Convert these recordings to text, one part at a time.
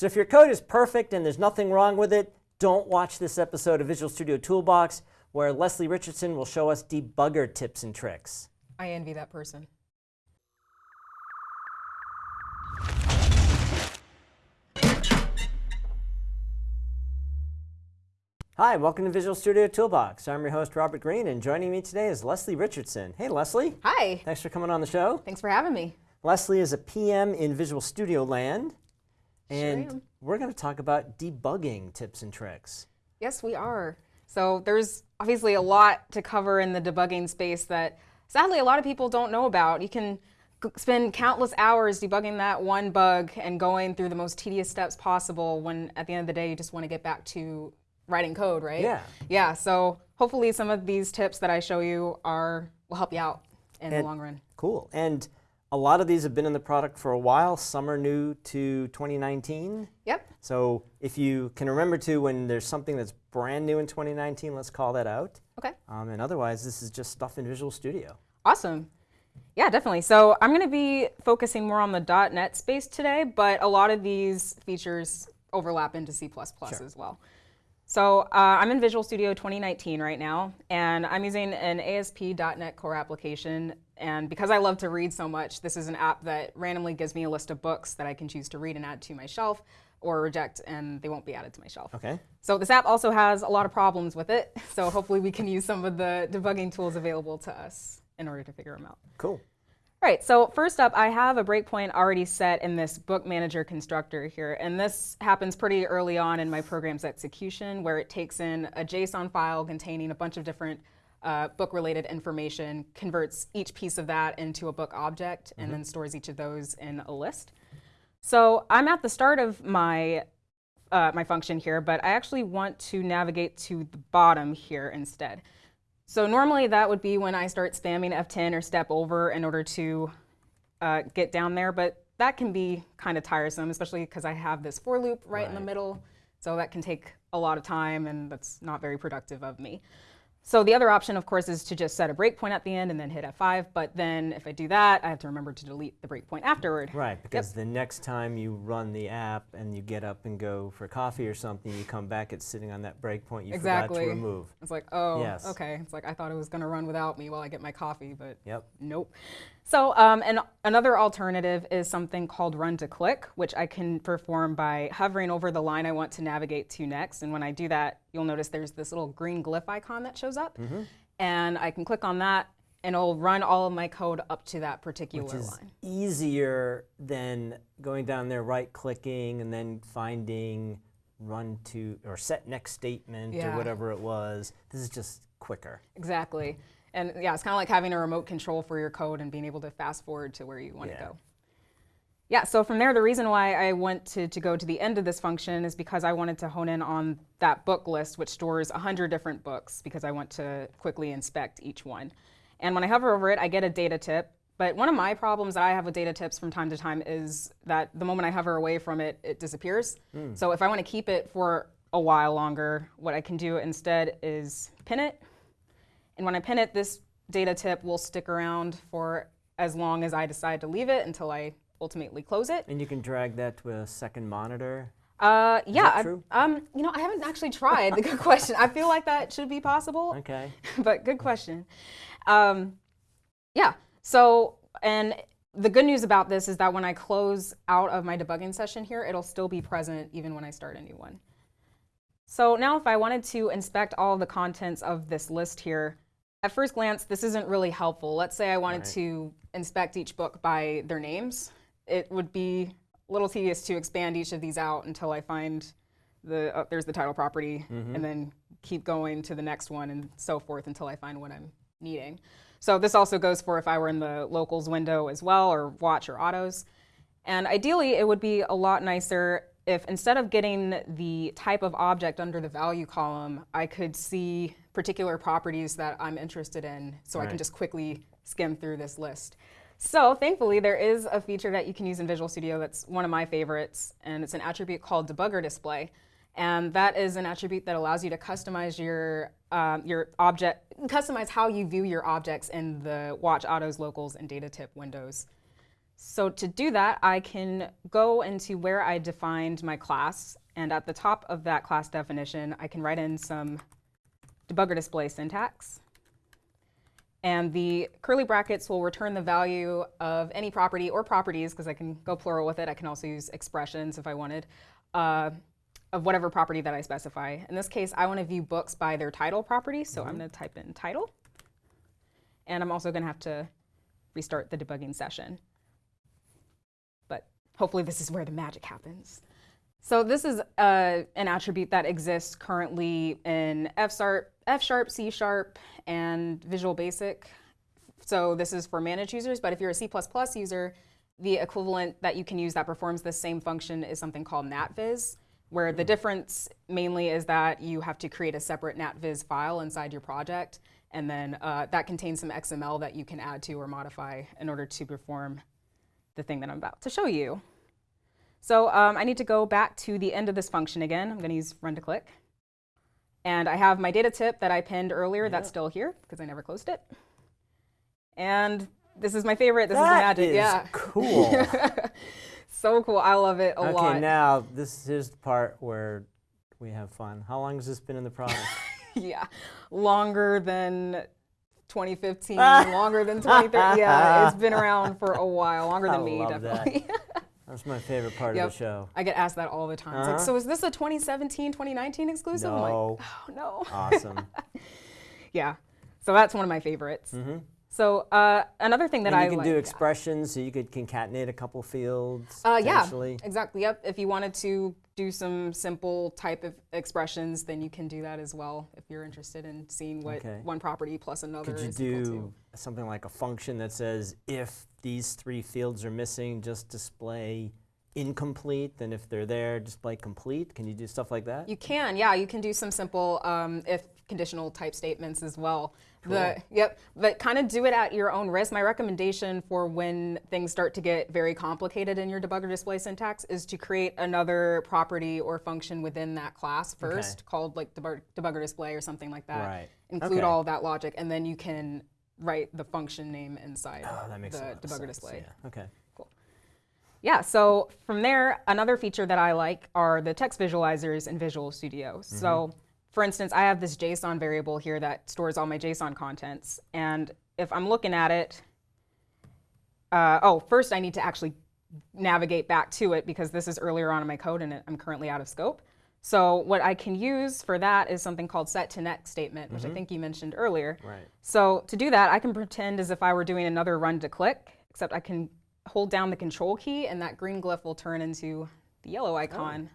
So if your code is perfect and there's nothing wrong with it, don't watch this episode of Visual Studio Toolbox where Leslie Richardson will show us debugger tips and tricks. I envy that person. Hi, welcome to Visual Studio Toolbox. I'm your host, Robert Green, and joining me today is Leslie Richardson. Hey, Leslie. Hi. Thanks for coming on the show. Thanks for having me. Leslie is a PM in Visual Studio Land, and am. we're going to talk about debugging tips and tricks. Yes, we are. So there's obviously a lot to cover in the debugging space that sadly a lot of people don't know about. You can spend countless hours debugging that one bug and going through the most tedious steps possible when at the end of the day you just want to get back to writing code, right? Yeah. Yeah, so hopefully some of these tips that I show you are will help you out in the long run. Cool. And a lot of these have been in the product for a while. Some are new to 2019. Yep. So if you can remember to when there's something that's brand new in 2019, let's call that out. Okay. Um, and otherwise, this is just stuff in Visual Studio. Awesome. Yeah, definitely. So I'm going to be focusing more on the .NET space today, but a lot of these features overlap into C++ as well. So uh, I'm in Visual Studio 2019 right now, and I'm using an ASP.NET Core application. And because I love to read so much, this is an app that randomly gives me a list of books that I can choose to read and add to my shelf or reject, and they won't be added to my shelf. Okay. So this app also has a lot of problems with it. So hopefully we can use some of the debugging tools available to us in order to figure them out. Cool. All right, so first up, I have a breakpoint already set in this book manager constructor here. And this happens pretty early on in my program's execution where it takes in a JSON file containing a bunch of different uh, book-related information, converts each piece of that into a book object, and then stores each of those in a list. So I'm at the start of my uh, my function here, but I actually want to navigate to the bottom here instead. So normally that would be when I start spamming F10 or step over in order to uh, get down there, but that can be kind of tiresome, especially because I have this for loop right, in the middle. So that can take a lot of time and that's not very productive of me. So the other option, of course, is to just set a breakpoint at the end and then hit F5. But then if I do that, I have to remember to delete the breakpoint afterward. Right, because the next time you run the app and you get up and go for coffee or something, you come back, it's sitting on that breakpoint you forgot to remove. It's like, oh, Yes. okay. It's like I thought it was going to run without me while I get my coffee, but Yep. Nope. So um, and another alternative is something called run to click, which I can perform by hovering over the line I want to navigate to next. And when I do that, you'll notice there's this little green glyph icon that shows up. Mm-hmm. And I can click on that and it'll run all of my code up to that particular Which is line. easier than going down there, right clicking, and then finding run to or set next statement or whatever it was. This is just quicker. Exactly. And yeah, it's kind of like having a remote control for your code and being able to fast forward to where you want Yeah. to go. Yeah, so from there, the reason why I wanted to go to the end of this function is because I wanted to hone in on that book list, which stores 100 different books, because I want to quickly inspect each one. And when I hover over it, I get a data tip. But one of my problems that I have with data tips from time to time is that the moment I hover away from it, it disappears. Hmm. So if I want to keep it for a while longer, what I can do instead is pin it. And when I pin it, this data tip will stick around for as long as I decide to leave it until I ultimately close it. And you can drag that to a second monitor. Uh, yeah, that I- um, you know, I haven't actually tried. good question. I feel like that should be possible, Okay. but good question. Um, yeah. So, and the good news about this is that when I close out of my debugging session here, it'll still be present even when I start a new one. So now if I wanted to inspect all the contents of this list here, at first glance, this isn't really helpful. Let's say I wanted Right. to inspect each book by their names. It would be a little tedious to expand each of these out until I find the, uh, there's the title property, and then keep going to the next one and so forth until I find what I'm needing. So this also goes for if I were in the locals window as well, or watch or autos. And ideally, it would be a lot nicer if instead of getting the type of object under the value column, I could see particular properties that I'm interested in so I can just quickly skim through this list. So thankfully, there is a feature that you can use in Visual Studio that's one of my favorites, and it's an attribute called debugger display. And that is an attribute that allows you to customize your, um, your object, customize how you view your objects in the watch autos, locals, and data tip windows. So to do that, I can go into where I defined my class, and at the top of that class definition, I can write in some debugger display syntax. And the curly brackets will return the value of any property or properties, because I can go plural with it. I can also use expressions if I wanted, uh, of whatever property that I specify. In this case, I want to view books by their title property, so I'm going to type in title. And I'm also going to have to restart the debugging session. But hopefully this is where the magic happens. So this is uh, an attribute that exists currently in F sharp, F sharp, C sharp, and Visual Basic. So this is for managed users, but if you're a C++ user, the equivalent that you can use that performs the same function is something called NatVis, where the difference mainly is that you have to create a separate NatVis file inside your project, and then uh, that contains some XML that you can add to or modify in order to perform the thing that I'm about to show you. So um, I need to go back to the end of this function again. I'm going to use run to click. And I have my data tip that I pinned earlier. That's still here because I never closed it. And this is my favorite. This that is the magic. is yeah. cool. so cool. I love it a okay, lot. Okay, now this is the part where we have fun. How long has this been in the product? yeah. Longer than 2015, longer than 2030. Yeah, it's been around for a while. Longer than I me, definitely. That's my favorite part Yep. of the show. I get asked that all the time. It's like, Uh-huh. so is this a 2017, 2019 exclusive? I'm like, No. oh, no. Awesome. Yeah. So that's one of my favorites. Mhm. So uh, another thing that and I you can like, do yeah. expressions, so you could concatenate a couple fields. Uh, yeah, exactly. Yep. If you wanted to do some simple type of expressions, then you can do that as well. If you're interested in seeing what Okay. one property plus another Could you is equal to. do something like a function that says if these three fields are missing, just display incomplete, and if they're there, display complete? Can you do stuff like that? You can, yeah. You can do some simple um, if conditional type statements as well. The, yep, but kind of do it at your own risk. My recommendation for when things start to get very complicated in your debugger display syntax is to create another property or function within that class first, called like debug, debugger display or something like that. Right. Include Okay. all of that logic, and then you can write the function name inside oh, the a lot of debugger sense, display. Yeah. Okay. Yeah, so from there, another feature that I like are the text visualizers in Visual Studio. So for instance, I have this JSON variable here that stores all my JSON contents. And if I'm looking at it, uh, oh, first I need to actually navigate back to it because this is earlier on in my code and I'm currently out of scope. So what I can use for that is something called set to next statement, which I think you mentioned earlier. Right. So to do that, I can pretend as if I were doing another run to click, except I can hold down the control key and that green glyph will turn into the yellow icon,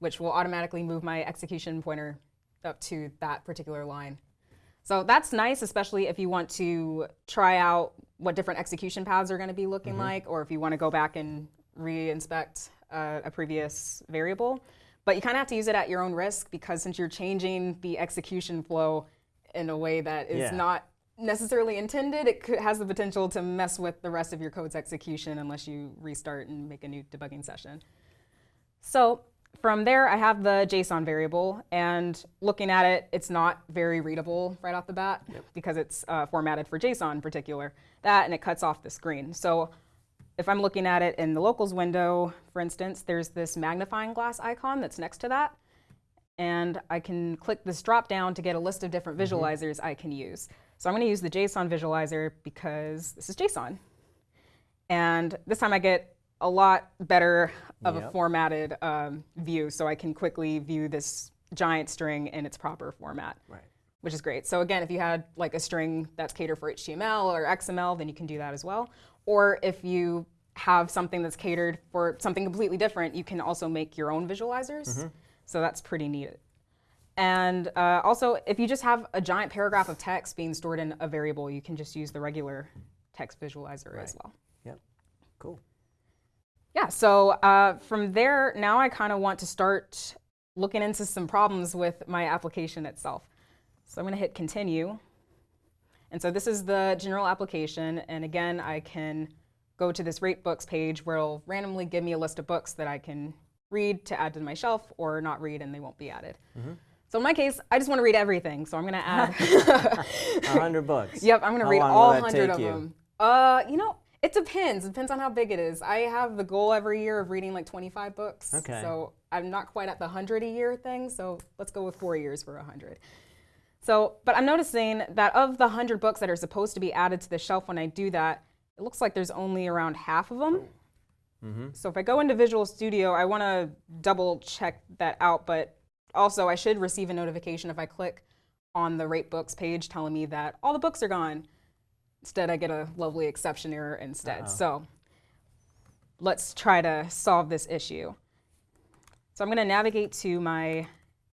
which will automatically move my execution pointer up to that particular line. So that's nice, especially if you want to try out what different execution paths are going to be looking like, or if you want to go back and re-inspect uh, a previous variable. But you kind of have to use it at your own risk because since you're changing the execution flow in a way that is Yeah. not necessarily intended, it could, has the potential to mess with the rest of your code's execution unless you restart and make a new debugging session. So from there, I have the JSON variable, and looking at it, it's not very readable right off the bat because it's uh, formatted for JSON in particular. That, and it cuts off the screen. So if I'm looking at it in the locals window, for instance, there's this magnifying glass icon that's next to that. And I can click this drop down to get a list of different visualizers I can use. So I'm going to use the JSON visualizer because this is JSON. And this time I get a lot better of a formatted um, view, so I can quickly view this giant string in its proper format, Right. which is great. So again, if you had like a string that's catered for HTML or XML, then you can do that as well. Or if you have something that's catered for something completely different, you can also make your own visualizers. So that's pretty neat. And uh, also, if you just have a giant paragraph of text being stored in a variable, you can just use the regular text visualizer as well. Yep. Cool. Yeah, so uh, from there, now I kind of want to start looking into some problems with my application itself. So I'm going to hit continue. And so this is the general application. And again, I can go to this rate books page where it'll randomly give me a list of books that I can read to add to my shelf or not read and they won't be added. So in my case, I just want to read everything. So I'm going to add A hundred books. Yep, I'm gonna read long all hundred take of you? them. Uh, you know, It depends. It depends on how big it is. I have the goal every year of reading like 25 books. Okay. So I'm not quite at the 100 a year thing. So let's go with four years for 100. So, but I'm noticing that of the 100 books that are supposed to be added to the shelf when I do that, it looks like there's only around half of them. Mm -hmm. So if I go into Visual Studio, I want to double check that out, but also I should receive a notification if I click on the rate books page telling me that all the books are gone. Instead, I get a lovely exception error instead. Uh-oh. So let's try to solve this issue. So I'm going to navigate to my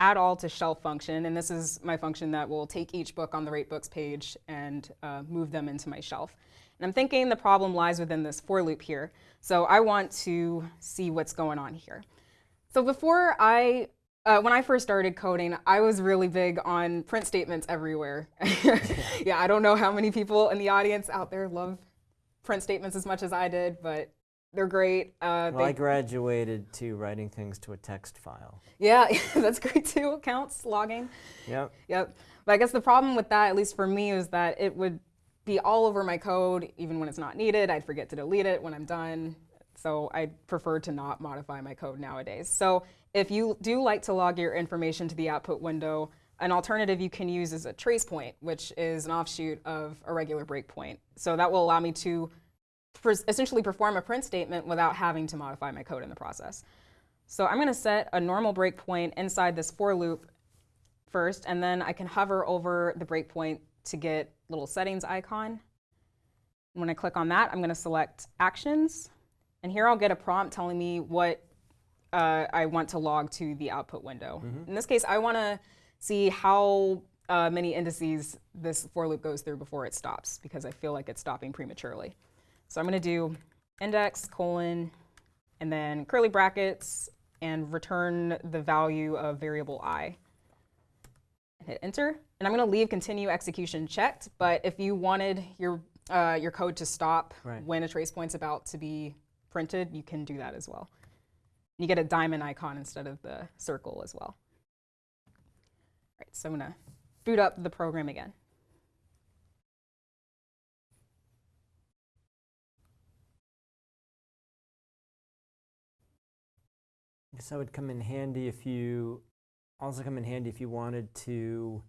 add all to shelf function, and this is my function that will take each book on the rate books page and uh, move them into my shelf. And I'm thinking the problem lies within this for loop here. So I want to see what's going on here. So before I, uh, when I first started coding, I was really big on print statements everywhere. yeah, I don't know how many people in the audience out there love print statements as much as I did, but they're great. Uh, Well, I graduated to writing things to a text file. yeah, that's great too. Counts logging. Yep. Yep. But I guess the problem with that, at least for me, is that it would be all over my code, even when it's not needed. I'd forget to delete it when I'm done. So I prefer to not modify my code nowadays. So if you do like to log your information to the output window, an alternative you can use is a trace point, which is an offshoot of a regular breakpoint. So that will allow me to essentially perform a print statement without having to modify my code in the process. So I'm going to set a normal breakpoint inside this for loop first, and then I can hover over the breakpoint to get little settings icon. When I click on that, I'm going to select actions, and here I'll get a prompt telling me what uh, I want to log to the output window. In this case, I want to see how uh, many indices this for loop goes through before it stops, because I feel like it's stopping prematurely. So I'm going to do index colon and then curly brackets and return the value of variable i. And hit enter. And I'm going to leave continue execution checked. But if you wanted your uh, your code to stop Right. when a trace point's about to be printed, you can do that as well. You get a diamond icon instead of the circle as well. All right, so I'm going to boot up the program again. guess that would come in handy if you also come in handy if you wanted to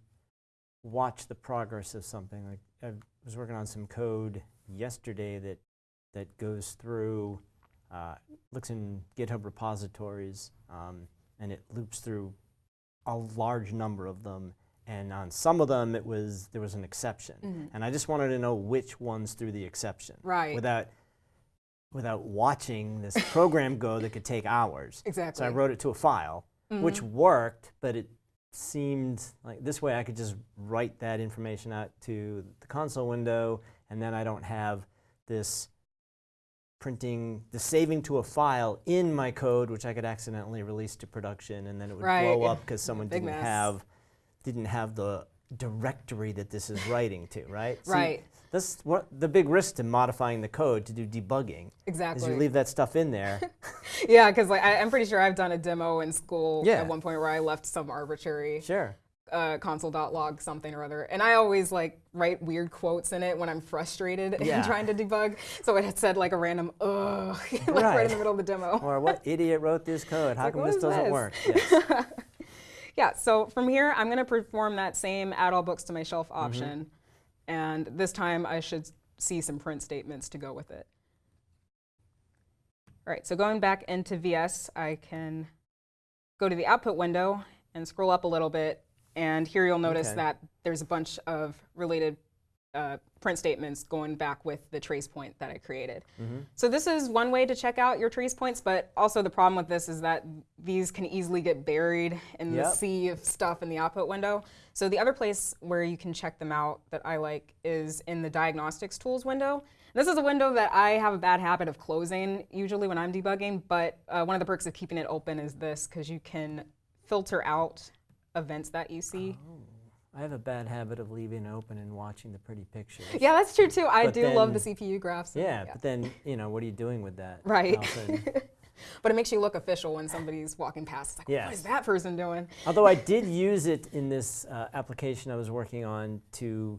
watch the progress of something. Like I was working on some code yesterday that that goes through, uh, looks in GitHub repositories, um, and it loops through a large number of them. And on some of them, it was there was an exception, and I just wanted to know which ones threw the exception, Right. Without without watching this program go that could take hours. Exactly. So I wrote it to a file, which worked, but it seemed like this way I could just write that information out to the console window, and then I don't have this printing, the saving to a file in my code, which I could accidentally release to production, and then it would Right. blow up because someone didn't mess. have didn't have the directory that this is writing to, right? See, Right. That's what the big risk to modifying the code to do debugging. Exactly. Is you leave that stuff in there. Yeah, because like I, I'm pretty sure I've done a demo in school Yeah. at one point where I left some arbitrary sure. Uh, console.log something or other, and I always like write weird quotes in it when I'm frustrated Yeah. and trying to debug. So it had said like a random ugh, like right. Right. in the middle of the demo. Or what idiot wrote this code? How like, come this doesn't this? work? Yes. Yeah, so from here, I'm going to perform that same add all books to my shelf Mm-hmm. option. And this time I should see some print statements to go with it. All right, so going back into VS, I can go to the output window and scroll up a little bit. And here you'll notice Okay. that there's a bunch of related uh, print statements going back with the trace point that I created. Mm-hmm. So this is one way to check out your trace points, but also the problem with this is that these can easily get buried in the Yep. sea of stuff in the output window. So the other place where you can check them out that I like is in the diagnostics tools window. This is a window that I have a bad habit of closing usually when I'm debugging, but uh, one of the perks of keeping it open is this because you can filter out events that you see. I have a bad habit of leaving it open and watching the pretty pictures. Yeah, that's true too. I But do love the CPU graphs. Yeah, but then you know what are you doing with that? Right. All of a sudden- But it makes you look official when somebody's walking past. It's like, Yes. is that person doing? Although I did use it in this uh, application I was working on to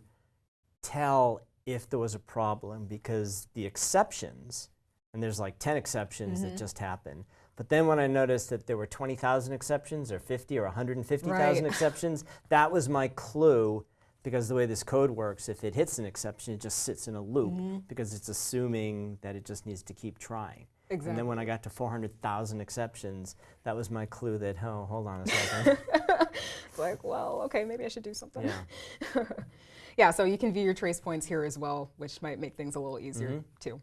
tell if there was a problem because the exceptions, and there's like 10 exceptions that just happen. But then when I noticed that there were 20,000 exceptions or 50 or 150,000 Right. exceptions, that was my clue because the way this code works, if it hits an exception, it just sits in a loop Mm-hmm. because it's assuming that it just needs to keep trying. Exactly. And then when I got to 400,000 exceptions, that was my clue that, oh, hold on a second. Like, well, okay, maybe I should do something. yeah. Yeah, so you can view your trace points here as well, which might make things a little easier Mhm. too.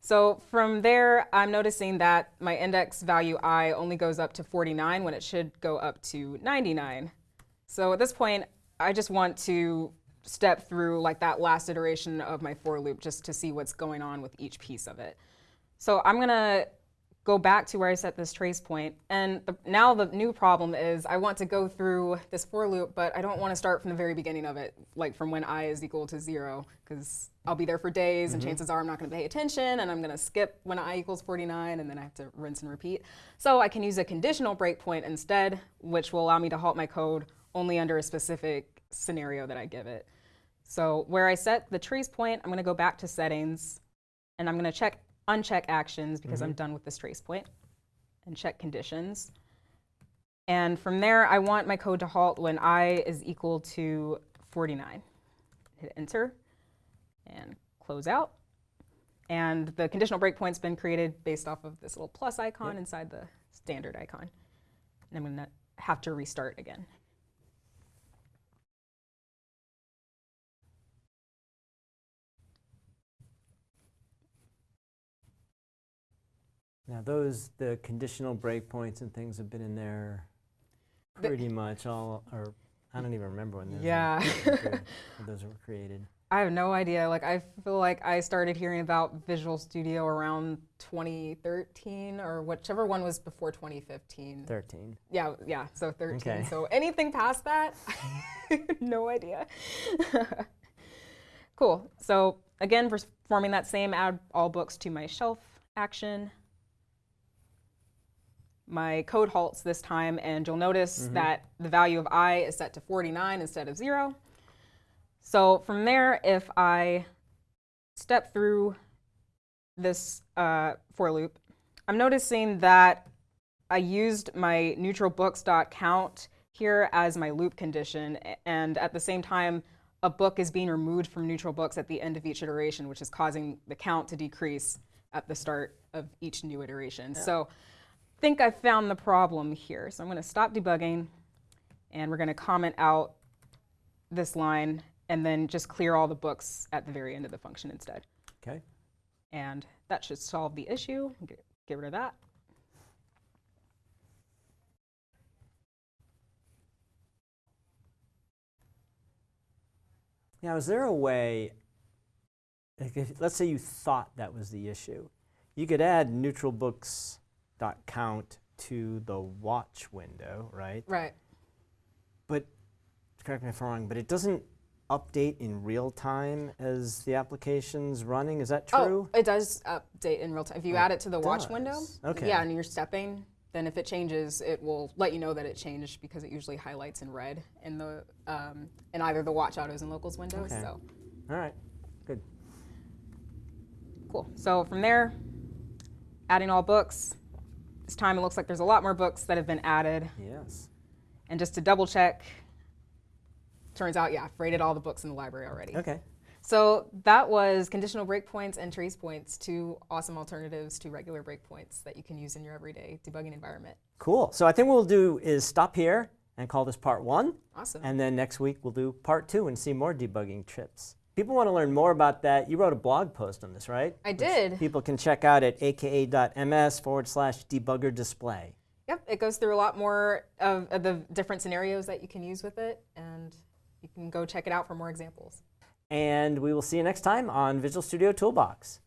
So from there, I'm noticing that my index value i only goes up to 49 when it should go up to 99. So at this point, I just want to step through like that last iteration of my for loop just to see what's going on with each piece of it. So I'm gonna go back to where I set this trace point. And the, now the new problem is I want to go through this for loop, but I don't want to start from the very beginning of it, like from when i is equal to zero, because I'll be there for days and mm-hmm. chances are I'm not going to pay attention and I'm going to skip when i equals 49 and then I have to rinse and repeat. So I can use a conditional breakpoint instead, which will allow me to halt my code only under a specific scenario that I give it. So where I set the trace point, I'm going to go back to settings and I'm going to check uncheck actions because I'm mm-hmm. done with this trace point and check conditions. And from there, I want my code to halt when i is equal to 49. Hit enter and close out. And the conditional breakpoint's been created based off of this little plus icon Yep. inside the standard icon. And I'm going to have to restart again. Now those, the conditional breakpoints and things have been in there The- pretty much all, or I don't even remember when those, Yeah. were, were cre- when those were created. I have no idea. Like I feel like I started hearing about Visual Studio around 2013 or whichever one was before 2015. 13. Yeah, yeah. So 13. Okay. So anything past that, no idea. cool. So again, performing that same add all books to my shelf action. My code halts this time, and you'll notice that the value of i is set to 49 instead of 0. So from there, if I step through this uh, for loop, I'm noticing that I used my neutral books.count here as my loop condition, and at the same time, a book is being removed from neutral books at the end of each iteration, which is causing the count to decrease at the start of each new iteration. So I think I found the problem here. So I'm going to stop debugging, and we're going to comment out this line, and then just clear all the books at the very end of the function instead. Okay. And that should solve the issue. Get, get rid of that. Now, is there a way, like if, let's say you thought that was the issue, you could add neutral books dot count to the watch window, right? Right. But correct me if I'm wrong, but it doesn't update in real time as the application's running. Is that true? Oh, it does update in real time. If you Oh, add it it to the watch window. Okay. yeah, and you're stepping, then if it changes, it will let you know that it changed because it usually highlights in red in the um, in either the watch autos and locals windows. Okay. So All right. Good. cool. So from there, adding all books. This time it looks like there's a lot more books that have been added. Yes. And just to double check, turns out, yeah, I've rated all the books in the library already. Okay. So that was conditional breakpoints and trace points, two awesome alternatives to regular breakpoints that you can use in your everyday debugging environment. Cool. So I think what we'll do is stop here and call this part one. Awesome. And then next week we'll do part two and see more debugging tips. People want to learn more about that. You wrote a blog post on this, right? I Which did. People can check out at aka.ms forward slash debugger display. Yep, it goes through a lot more of, of the different scenarios that you can use with it, and you can go check it out for more examples. And we will see you next time on Visual Studio Toolbox.